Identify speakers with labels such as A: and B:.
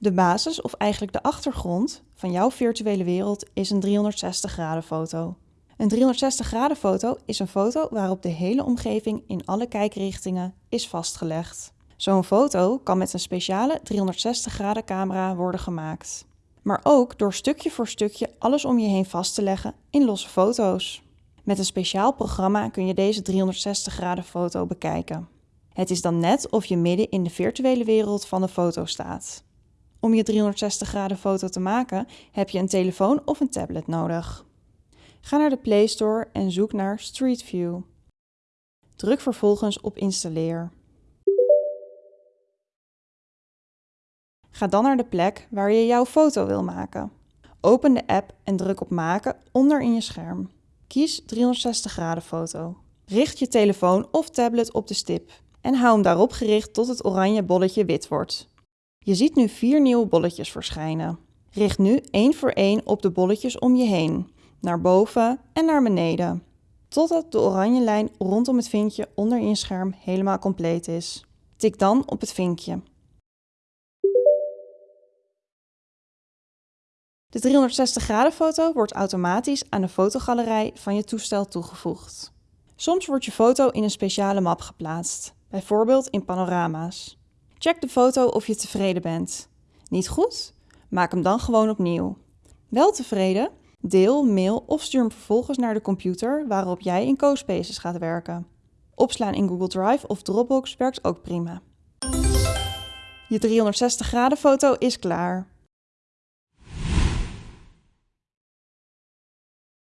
A: De basis, of eigenlijk de achtergrond, van jouw virtuele wereld is een 360 graden foto. Een 360 graden foto is een foto waarop de hele omgeving in alle kijkrichtingen is vastgelegd. Zo'n foto kan met een speciale 360 graden camera worden gemaakt. Maar ook door stukje voor stukje alles om je heen vast te leggen in losse foto's. Met een speciaal programma kun je deze 360 graden foto bekijken. Het is dan net of je midden in de virtuele wereld van de foto staat. Om je 360 graden foto te maken heb je een telefoon of een tablet nodig. Ga naar de Play Store en zoek naar Street View. Druk vervolgens op installeer. Ga dan naar de plek waar je jouw foto wil maken. Open de app en druk op maken onder in je scherm. Kies 360 graden foto. Richt je telefoon of tablet op de stip en hou hem daarop gericht tot het oranje bolletje wit wordt. Je ziet nu vier nieuwe bolletjes verschijnen. Richt nu één voor één op de bolletjes om je heen, naar boven en naar beneden, totdat de oranje lijn rondom het vinkje onder in je scherm helemaal compleet is. Tik dan op het vinkje. De 360 graden foto wordt automatisch aan de fotogalerij van je toestel toegevoegd. Soms wordt je foto in een speciale map geplaatst, bijvoorbeeld in panorama's. Check de foto of je tevreden bent. Niet goed? Maak hem dan gewoon opnieuw. Wel tevreden? Deel, mail of stuur hem vervolgens naar de computer waarop jij in CoSpaces gaat werken. Opslaan in Google Drive of Dropbox werkt ook prima. Je 360 graden foto is klaar.